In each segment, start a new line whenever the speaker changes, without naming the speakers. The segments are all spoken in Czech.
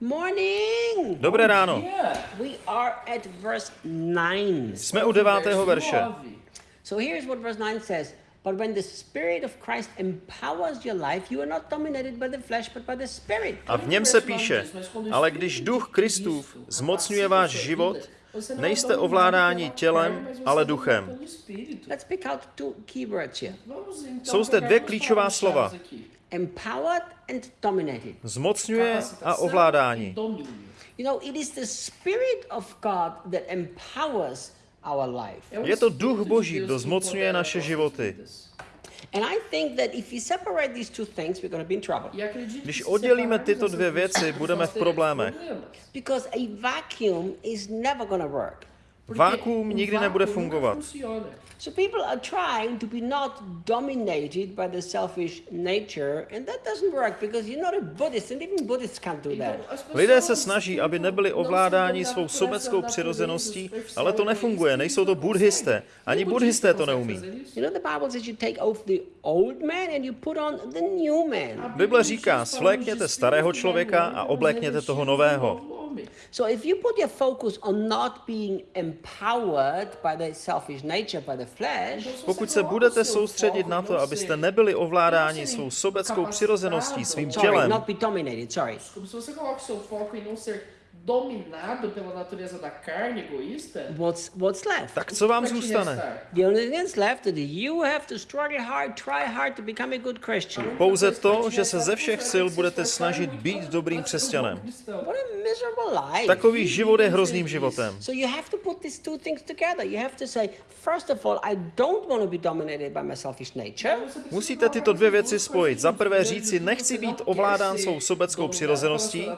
Morning!
Dobré ráno.
Yeah.
We are at verse 9.
Jsme u devátého verše.
So here's what verse 9 says. But when the Spirit of Christ empowers your life, you are not dominated by the flesh, but by the Spirit.
A v něm se píše, ale když duch Kristův zmocňuje váš život, nejste ovládáni tělem, ale duchem.
Let's pick out two key words here.
Jsou zde dvě klíčová slova.
Empowered and dominated.
Zmocňuje a ovládání.
You know, it is the Spirit of God that empowers our life.
Je to duch Boží, kdo zmocňuje naše životy.
And I think that if we separate these two things, we're going to be in trouble.
Když oddělíme tyto dvě věci, budeme v problémech.
Because a vacuum is never going to work.
Vákuum nikdy nebude fungovat.
So people are trying to be not dominated by the selfish nature, and that doesn't work because you're not a Buddhist, and even Buddhists can't do that.
Lidé se snaží, aby nebyli ovládáni svou sobeckou přirozeností, ale to nefunguje, nejsou to buddhisté. Ani buddhisté to neumí.
You know, the Bible says you take off the old man and you put on the new man.
Bible říká, svlékněte starého člověka a oblékněte toho nového.
So if you put your focus on not being empowered by the selfish nature, by the flesh,
Pokud se budete soustředit na to, abyste nebyli ovládáni svou sobeckou přirozeností, svým
sorry,
tělem,
not be dominated, sorry.
Se você coloca o seu foco em não ser dominado pela natureza da carne egoísta,
What's what's left?
tak co vám zůstane?
The only thing that's left is that you have to struggle hard, try hard to become a good Christian.
Pouze to, že se ze všech sil budete snažit být dobrým křesťanem.
What a.
Takový život je hrozným životem. Musíte tyto dvě věci spojit. Za prvé říci, nechci být ovládán svou sobeckou přirozeností,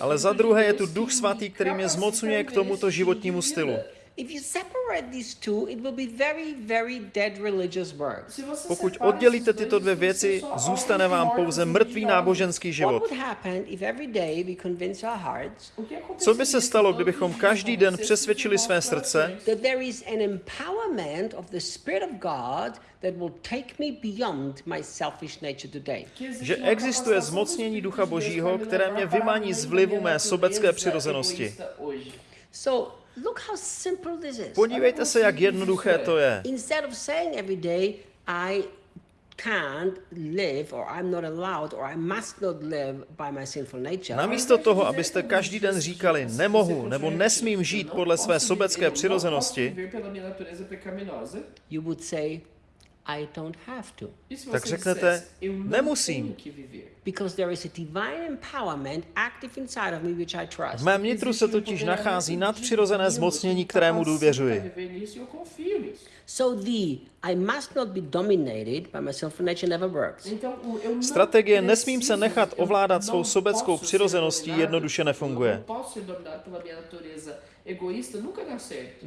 ale za druhé je tu Duch Svatý, který mě zmocňuje k tomuto životnímu stylu.
Vida.
If you separate these two, it will be very, very dead religious works.
Se você
Pokud oddělíte tyto dvě věci, zůstane vám pouze mrtvý náboženský
What
život.
would happen if every day we convince our hearts
O que
Co by se stalo, kdybychom každý den přesvědčili své srdce,
coração?
that there is an empowerment of the Spirit of God that will take me beyond my selfish nature today?
Que existe
že existuje
do
zmocnění Ducha Božího, které mě
além
z vlivu mé sobecké přirozenosti.
So look how simple this is.
Podívejte se, jak jednoduché to je.
Instead of saying every day, I can't live, or I'm not allowed, or I must not live by my sinful nature,
Namísto toho, abyste každý den říkali, nemohu nebo nesmím žít podle své sobecké přirozenosti,
you would say, I don't have to.
Tak řeknete, nemusím.
Because there is a divine empowerment active inside of me which I
v
trust.
mém nitru se totiž nachází nadpřirozené zmocnění, kterému důvěřuji.
E.
So the I must not be dominated by my sinful nature never works.
Strategie nesmím se nechat ovládat svou sobeckou přirozeností jednoduše nefunguje.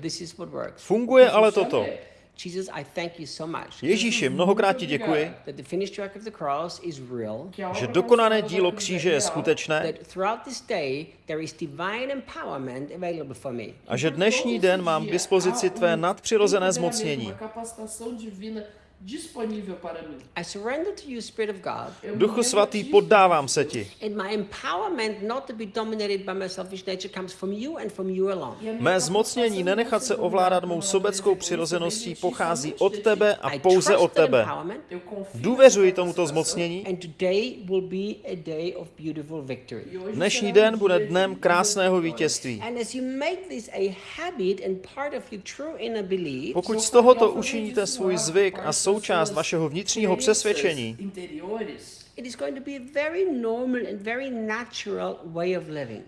This is what works.
Funguje ale toto.
Jesus, I thank you so much.
Ježíši, mnohokrát ti děkuji, že dokonané dílo kříže je skutečné. A že dnešní den mám k dispozici tvé nadpřirozené zmocnění.
Disponível para mim.
I surrender to you, Spirit of God,
Duchu svatý, poddávám se ti.
and my empowerment not to be dominated by my selfish nature comes from you and from you alone.
Mé zmocnění nenechat se ovládat mou sobeckou přirozeností pochází od tebe a pouze od tebe. Důvěřuji tomuto zmocnění.
and today will be a day of beautiful victory.
Hoje
Dnešní
será
den
um
bude dnem krásného vítězství.
And as you make this a habit and part of your true inner belief,
Pokud z tohoto učiníte svůj zvyk a součást vašeho vnitřního přesvědčení,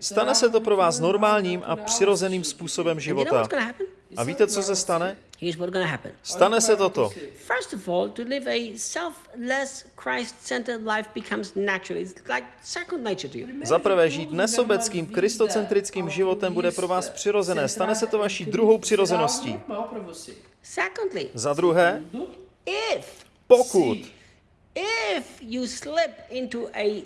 stane se to pro vás normálním a přirozeným způsobem života. A víte, co se stane? Stane se toto.
First of all, to live a selfless, Christ-centered life becomes natural. It's like second nature to you.
Za prvé, žít nesobeckým, kristocentrickým životem bude pro vás přirozené. Stane se to vaší druhou přirozeností.
Secondly,
Za druhé,
if
pokud.
if you slip into a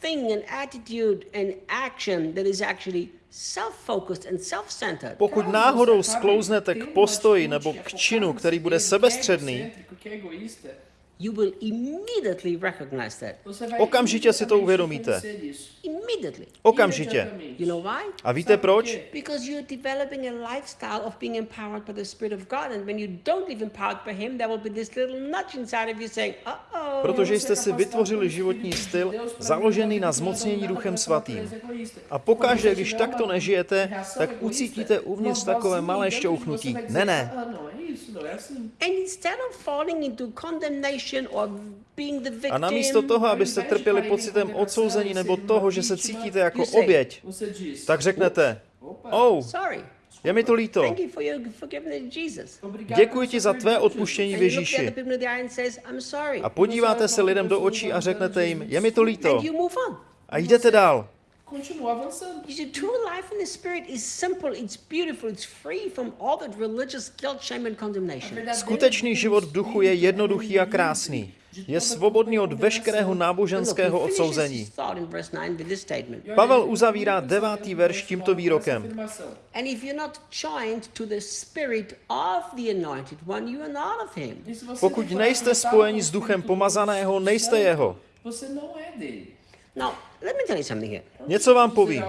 thing, an attitude, an action that is actually self-focused and self-centered,
Pokud náhodou sklouznete k postoji nebo k činu, který bude sebestředný,
you will immediately recognize that.
Okamžitě si to uvědomíte.
Immediately.
Okamžitě.
You know why?
A víte proč?
Because you're developing a lifestyle of being empowered by the Spirit of God. And when you don't live empowered by Him, there will be this little nudge inside of you saying, uh-oh.
Protože jste si vytvořili životní styl založený na zmocnění Duchem Svatým. A pokaždé, když takto nežijete, tak ucítíte uvnitř takové malé šťouchnutí. Ne, ne.
And instead of falling into condemnation
A namísto toho, abyste trpěli pocitem odsouzení nebo toho, že se cítíte jako oběť, tak řeknete, oh,
sorry.
je mi to líto. Děkuji ti za tvé odpuštění v Ježíši. A podíváte se lidem do očí a řeknete jim, je mi to líto. A jdete dál.
Continua avançando.
You see, true life in the Spirit is simple, it's beautiful, it's free from all that religious guilt, shame, and condemnation.
Skutečný život v duchu je jednoduchý a krásný. Je svobodný od veškerého náboženského odsouzení.
his thought in verse 9 with this statement.
Pavel uzavírá devátý verš tímto výrokem.
And if you're not joined to the Spirit of the Anointed One, you are not of Him.
Pokud nejste spojeni s duchem pomazaného, nejste jeho.
Você não é dele.
Now, let me tell you something here.
Něco vám povím.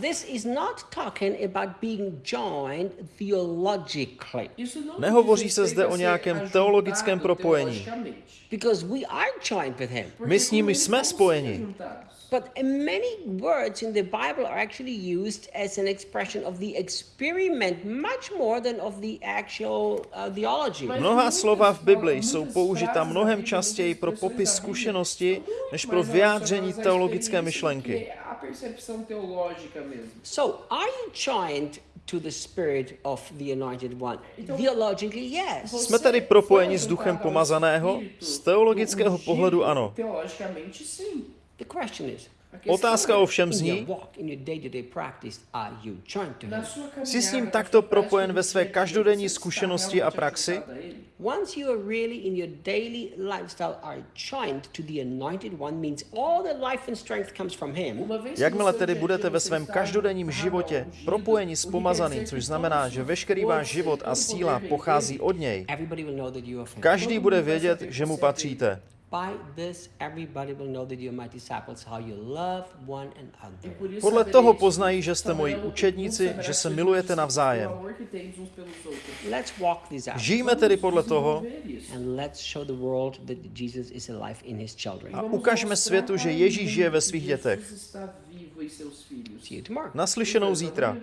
This is not talking about being joined theologically,
Nehovoří se zde o nějakém teologickém propojení.
because we are joined with Him.
My s ním jsme spojeni.
But many words in the Bible are actually used as an expression of the experiment much more than of the actual uh, theology.
Mnohá slova v Bibli jsou použita mnohem častěji pro popis zkušenosti, než pro vyjádření teologické myšlenky.
So, are you joined to the Spirit of the Anointed One? Theologically, yes.
Jsme tedy propojeni s duchem pomazaného? Z teologického pohledu ano.
Teologicamente, sim.
Otázka ovšem zní, jsi s ním takto propojen ve své každodenní zkušenosti a praxi?
conectado a ele?
Once you are really in your daily lifestyle are joined to the Anointed One, means all the life and strength comes from Him.
Uma vez que
Jakmile tedy budete ve svém každodenním životě propojeni s pomazaným, což znamená, že veškerý váš život a síla pochází od něj. Každý bude vědět, že mu patříte.
By this, everybody will know that you are my disciples, how you love one
E
another.
por isso
Podle toho poznají, že jste moji
um
učedníci,
saberá
že se milujete navzájem. Žijme tedy podle toho
Desenvolver isso.
And let's show the world that Jesus is alive in His children.
a ukažme světu, že Ježíš žije ve svých dětech.
tomorrow.
Naslyšenou zítra.